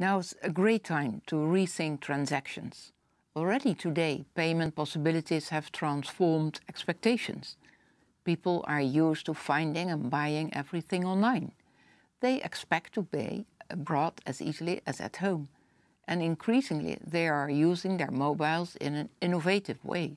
Now is a great time to rethink transactions. Already today, payment possibilities have transformed expectations. People are used to finding and buying everything online. They expect to pay abroad as easily as at home. And increasingly, they are using their mobiles in an innovative way,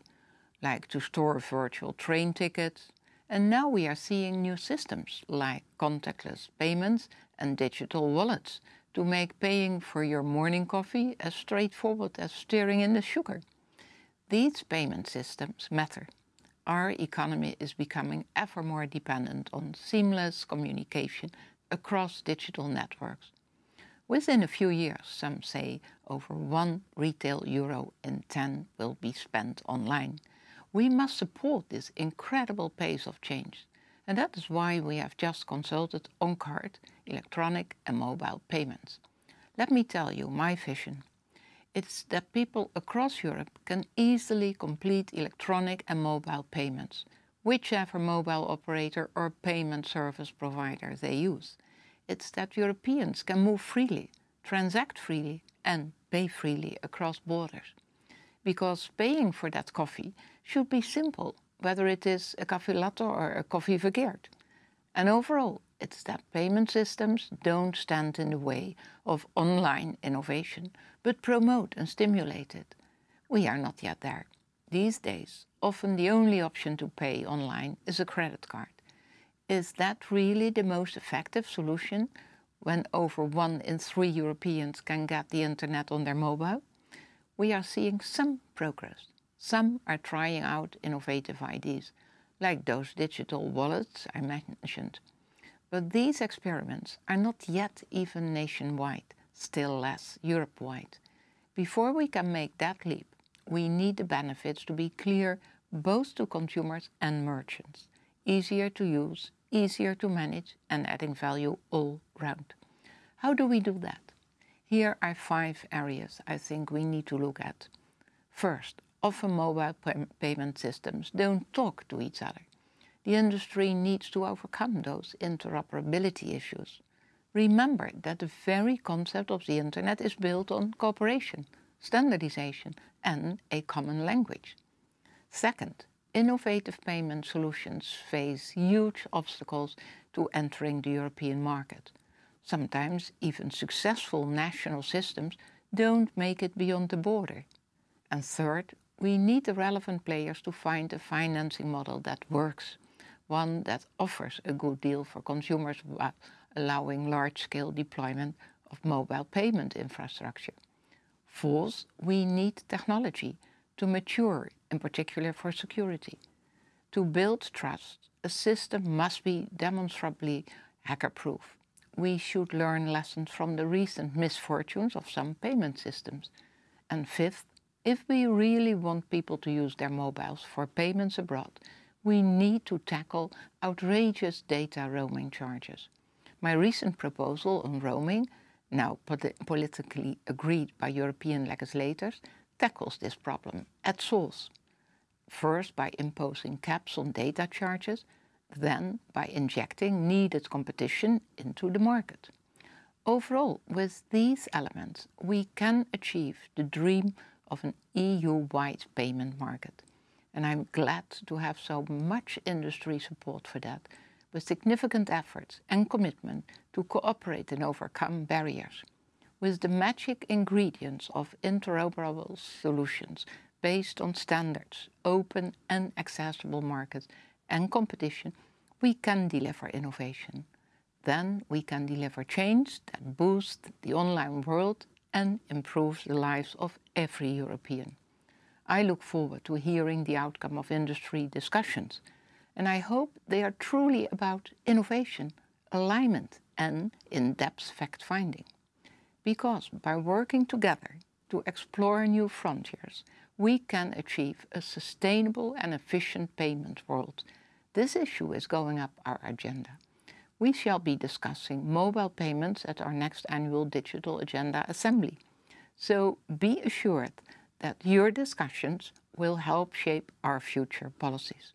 like to store virtual train tickets. And now we are seeing new systems like contactless payments and digital wallets to make paying for your morning coffee as straightforward as stirring in the sugar. These payment systems matter. Our economy is becoming ever more dependent on seamless communication across digital networks. Within a few years, some say over one retail euro in 10 will be spent online. We must support this incredible pace of change. And that is why we have just consulted on card, electronic and mobile payments. Let me tell you my vision. It's that people across Europe can easily complete electronic and mobile payments, whichever mobile operator or payment service provider they use. It's that Europeans can move freely, transact freely and pay freely across borders. Because paying for that coffee should be simple whether it is a coffee latte or a coffee verkeerd. And overall, it's that payment systems don't stand in the way of online innovation, but promote and stimulate it. We are not yet there. These days, often the only option to pay online is a credit card. Is that really the most effective solution when over one in three Europeans can get the internet on their mobile? We are seeing some progress. Some are trying out innovative ideas, like those digital wallets I mentioned. But these experiments are not yet even nationwide, still less Europe-wide. Before we can make that leap, we need the benefits to be clear both to consumers and merchants. Easier to use, easier to manage and adding value all round. How do we do that? Here are five areas I think we need to look at. First, often mobile payment systems don't talk to each other. The industry needs to overcome those interoperability issues. Remember that the very concept of the internet is built on cooperation, standardization and a common language. Second, innovative payment solutions face huge obstacles to entering the European market. Sometimes even successful national systems don't make it beyond the border. And third, we need the relevant players to find a financing model that works, one that offers a good deal for consumers while allowing large-scale deployment of mobile payment infrastructure. Fourth, we need technology to mature, in particular for security. To build trust, a system must be demonstrably hacker-proof. We should learn lessons from the recent misfortunes of some payment systems. And fifth, if we really want people to use their mobiles for payments abroad, we need to tackle outrageous data roaming charges. My recent proposal on roaming, now polit politically agreed by European legislators, tackles this problem at source. First by imposing caps on data charges, then by injecting needed competition into the market. Overall, with these elements, we can achieve the dream of an EU-wide payment market. And I'm glad to have so much industry support for that, with significant efforts and commitment to cooperate and overcome barriers. With the magic ingredients of interoperable solutions based on standards, open and accessible markets and competition, we can deliver innovation. Then we can deliver change that boosts the online world and improves the lives of every European. I look forward to hearing the outcome of industry discussions, and I hope they are truly about innovation, alignment and in-depth fact-finding. Because by working together to explore new frontiers, we can achieve a sustainable and efficient payment world. This issue is going up our agenda we shall be discussing mobile payments at our next annual Digital Agenda Assembly. So be assured that your discussions will help shape our future policies.